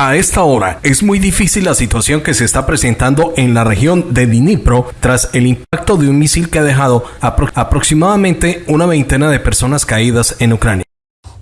A esta hora es muy difícil la situación que se está presentando en la región de Dnipro tras el impacto de un misil que ha dejado aproximadamente una veintena de personas caídas en Ucrania.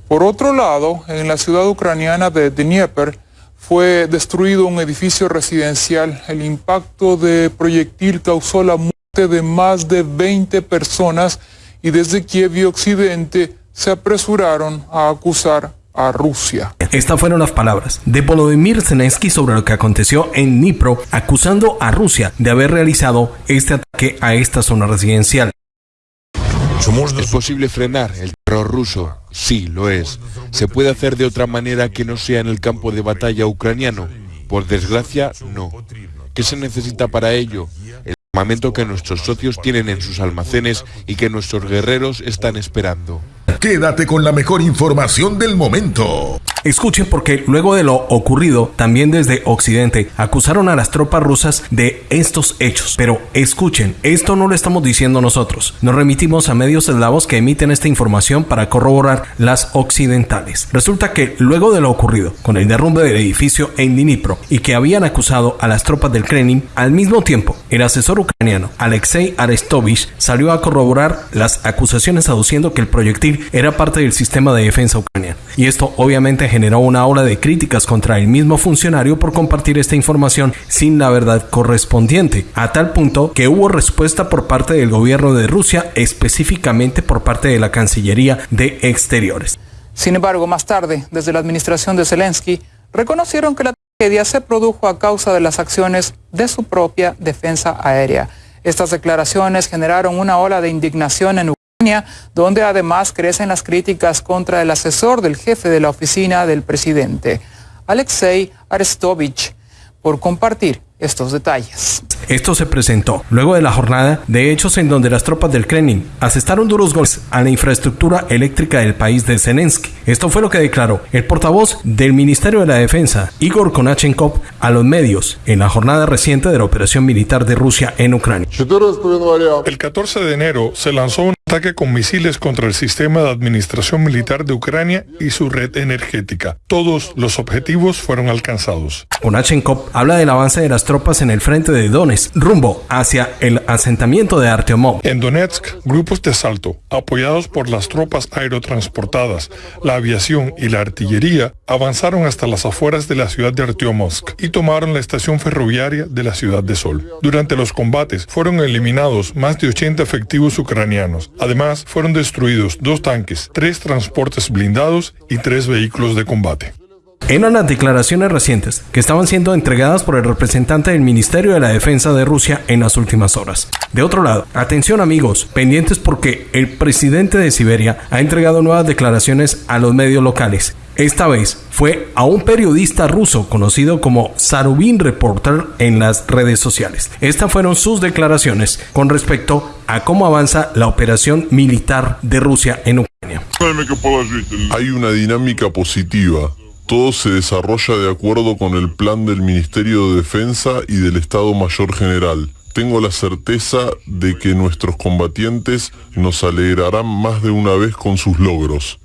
Por otro lado, en la ciudad ucraniana de Dnieper fue destruido un edificio residencial. El impacto de proyectil causó la muerte de más de 20 personas y desde Kiev y Occidente se apresuraron a acusar a Rusia. Estas fueron las palabras de Volodymyr Zelensky sobre lo que aconteció en Dnipro, acusando a Rusia de haber realizado este ataque a esta zona residencial. ¿Es posible frenar el terror ruso? Sí, lo es. ¿Se puede hacer de otra manera que no sea en el campo de batalla ucraniano? Por desgracia, no. ¿Qué se necesita para ello? El armamento que nuestros socios tienen en sus almacenes y que nuestros guerreros están esperando. Quédate con la mejor información del momento. Escuchen porque luego de lo ocurrido, también desde Occidente acusaron a las tropas rusas de estos hechos. Pero escuchen, esto no lo estamos diciendo nosotros. Nos remitimos a medios eslavos que emiten esta información para corroborar las occidentales. Resulta que luego de lo ocurrido con el derrumbe del edificio en Dnipro y que habían acusado a las tropas del Kremlin, al mismo tiempo el asesor ucraniano Alexei Arestovich salió a corroborar las acusaciones aduciendo que el proyectil era parte del sistema de defensa ucraniano. Y esto obviamente generó una ola de críticas contra el mismo funcionario por compartir esta información sin la verdad correspondiente, a tal punto que hubo respuesta por parte del gobierno de Rusia, específicamente por parte de la Cancillería de Exteriores. Sin embargo, más tarde, desde la administración de Zelensky, reconocieron que la tragedia se produjo a causa de las acciones de su propia defensa aérea. Estas declaraciones generaron una ola de indignación en donde además crecen las críticas contra el asesor del jefe de la oficina del presidente, Alexei Arestovich, por compartir estos detalles. Esto se presentó luego de la jornada de hechos en donde las tropas del Kremlin asestaron duros golpes a la infraestructura eléctrica del país de Zelensky. Esto fue lo que declaró el portavoz del Ministerio de la Defensa, Igor Konachenkov, a los medios en la jornada reciente de la operación militar de Rusia en Ucrania. El 14 de enero se lanzó un ataque con misiles contra el sistema de administración militar de Ucrania y su red energética. Todos los objetivos fueron alcanzados. Konachenkov habla del avance de las tropas en el frente de Donetsk, rumbo hacia el asentamiento de Artyomov. En Donetsk, grupos de asalto, apoyados por las tropas aerotransportadas, la aviación y la artillería, avanzaron hasta las afueras de la ciudad de Artyomovsk y tomaron la estación ferroviaria de la ciudad de Sol. Durante los combates fueron eliminados más de 80 efectivos ucranianos. Además, fueron destruidos dos tanques, tres transportes blindados y tres vehículos de combate. En unas declaraciones recientes que estaban siendo entregadas por el representante del Ministerio de la Defensa de Rusia en las últimas horas. De otro lado, atención amigos, pendientes porque el presidente de Siberia ha entregado nuevas declaraciones a los medios locales. Esta vez fue a un periodista ruso conocido como Sarubin Reporter en las redes sociales. Estas fueron sus declaraciones con respecto a cómo avanza la operación militar de Rusia en Ucrania. Hay una dinámica positiva todo se desarrolla de acuerdo con el plan del Ministerio de Defensa y del Estado Mayor General. Tengo la certeza de que nuestros combatientes nos alegrarán más de una vez con sus logros.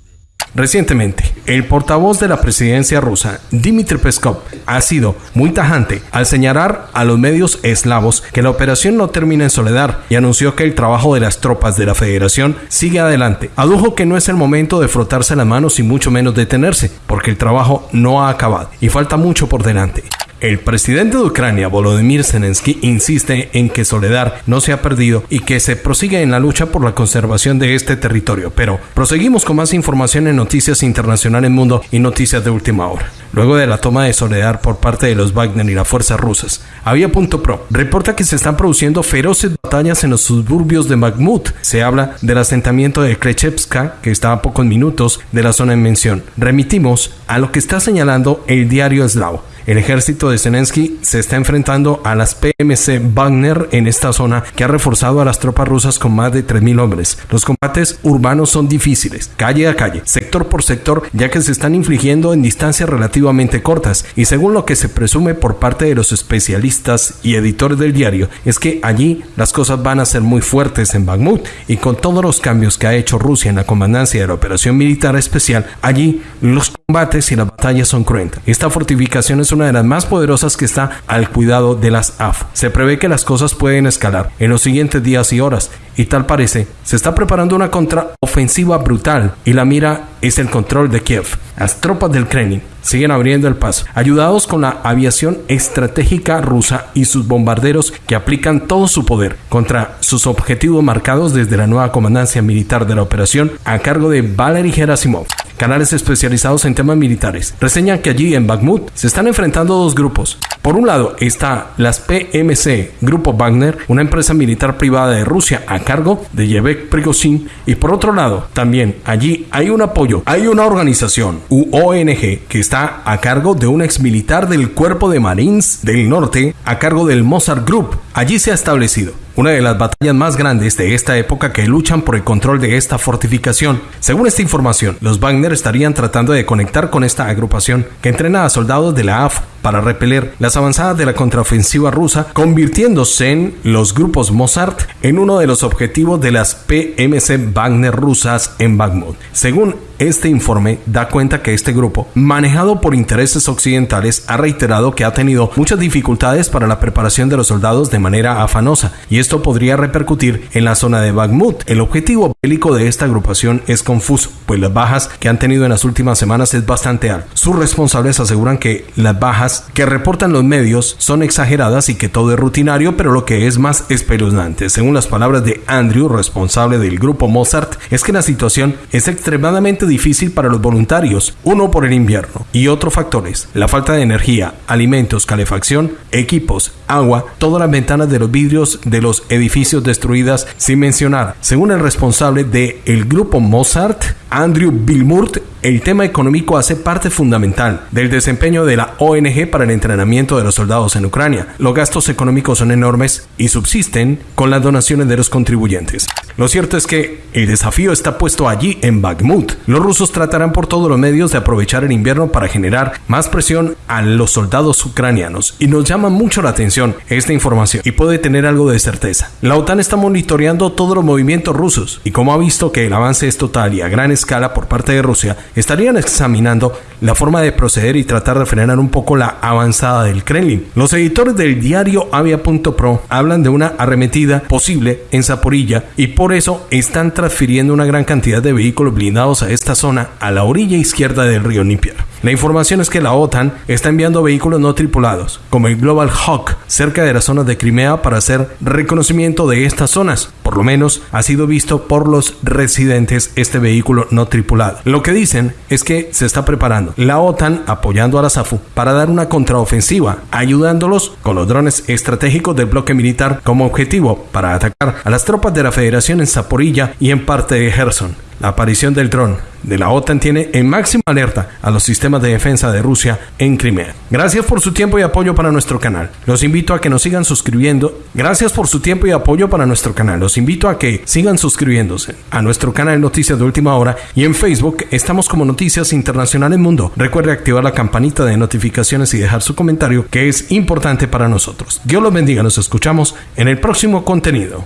Recientemente, el portavoz de la presidencia rusa, Dmitry Peskov, ha sido muy tajante al señalar a los medios eslavos que la operación no termina en soledad y anunció que el trabajo de las tropas de la federación sigue adelante. Adujo que no es el momento de frotarse las manos y mucho menos detenerse, porque el trabajo no ha acabado y falta mucho por delante. El presidente de Ucrania, Volodymyr Zelensky, insiste en que Soledad no se ha perdido y que se prosigue en la lucha por la conservación de este territorio. Pero proseguimos con más información en Noticias Internacionales Mundo y Noticias de Última Hora. Luego de la toma de Soledad por parte de los Wagner y las fuerzas rusas, Avia.pro reporta que se están produciendo feroces batallas en los suburbios de Bakhmut. Se habla del asentamiento de Krechevska, que está a pocos minutos de la zona en mención. Remitimos a lo que está señalando el diario eslavo El ejército de Zelensky se está enfrentando a las PMC Wagner en esta zona que ha reforzado a las tropas rusas con más de 3.000 hombres. Los combates urbanos son difíciles, calle a calle, sector por sector, ya que se están infligiendo en distancias relativamente cortas y según lo que se presume por parte de los especialistas y editores del diario, es que allí las cosas van a ser muy fuertes en Bakhmut y con todos los cambios que ha hecho Rusia en la comandancia de la operación militar especial, allí los combates y las batallas son cruentas. Esta fortificación es una de las más poderosas que está al cuidado de las AF. Se prevé que las cosas pueden escalar en los siguientes días y horas y tal parece, se está preparando una contraofensiva brutal y la mira es el control de Kiev. Las tropas del Kremlin siguen abriendo el paso, ayudados con la aviación estratégica rusa y sus bombarderos que aplican todo su poder contra sus objetivos marcados desde la nueva comandancia militar de la operación a cargo de Valery Gerasimov. Canales especializados en temas militares reseñan que allí en Bakhmut se están enfrentando dos grupos. Por un lado está las PMC, Grupo Wagner, una empresa militar privada de Rusia a cargo de Yevek Prigozhin, y por otro lado también allí hay un apoyo, hay una organización, UONG, que está a cargo de un ex militar del Cuerpo de Marines del Norte a cargo del Mozart Group. Allí se ha establecido una de las batallas más grandes de esta época que luchan por el control de esta fortificación. Según esta información, los Wagner estarían tratando de conectar con esta agrupación que entrena a soldados de la AF para repeler las avanzadas de la contraofensiva rusa, convirtiéndose en los grupos Mozart en uno de los objetivos de las PMC Wagner rusas en Bakhmut. Según este informe, da cuenta que este grupo, manejado por intereses occidentales, ha reiterado que ha tenido muchas dificultades para la preparación de los soldados de manera afanosa y esto podría repercutir en la zona de Bakhmut. El objetivo bélico de esta agrupación es confuso, pues las bajas que han tenido en las últimas semanas es bastante alto. Sus responsables aseguran que las bajas que reportan los medios son exageradas y que todo es rutinario, pero lo que es más espeluznante, según las palabras de Andrew, responsable del grupo Mozart, es que la situación es extremadamente difícil para los voluntarios, uno por el invierno y otros factores, la falta de energía, alimentos, calefacción, equipos, agua, todas las ventanas de los vidrios de los edificios destruidas, sin mencionar, según el responsable del el grupo Mozart, Andrew Bilmurt, el tema económico hace parte fundamental del desempeño de la ONG para el entrenamiento de los soldados en Ucrania. Los gastos económicos son enormes y subsisten con las donaciones de los contribuyentes. Lo cierto es que el desafío está puesto allí en Bakhmut. Rusos tratarán por todos los medios de aprovechar el invierno para generar más presión a los soldados ucranianos y nos llama mucho la atención esta información y puede tener algo de certeza. La OTAN está monitoreando todos los movimientos rusos y como ha visto que el avance es total y a gran escala por parte de Rusia, estarían examinando la forma de proceder y tratar de frenar un poco la avanzada del Kremlin. Los editores del diario Avia.pro hablan de una arremetida posible en Zaporilla y por eso están transfiriendo una gran cantidad de vehículos blindados a esta zona a la orilla izquierda del río Nípier. La información es que la OTAN está enviando vehículos no tripulados, como el Global Hawk, cerca de la zona de Crimea para hacer reconocimiento de estas zonas. Por lo menos ha sido visto por los residentes este vehículo no tripulado. Lo que dicen es que se está preparando la OTAN apoyando a la SAFU para dar una contraofensiva, ayudándolos con los drones estratégicos del bloque militar como objetivo para atacar a las tropas de la Federación en Zaporilla y en parte de Gerson. La aparición del dron de la OTAN tiene en máxima alerta a los sistemas de defensa de Rusia en Crimea. Gracias por su tiempo y apoyo para nuestro canal. Los invito a que nos sigan suscribiendo. Gracias por su tiempo y apoyo para nuestro canal. Los invito a que sigan suscribiéndose a nuestro canal Noticias de Última Hora y en Facebook estamos como Noticias Internacionales Mundo. Recuerde activar la campanita de notificaciones y dejar su comentario que es importante para nosotros. Dios los bendiga. Nos escuchamos en el próximo contenido.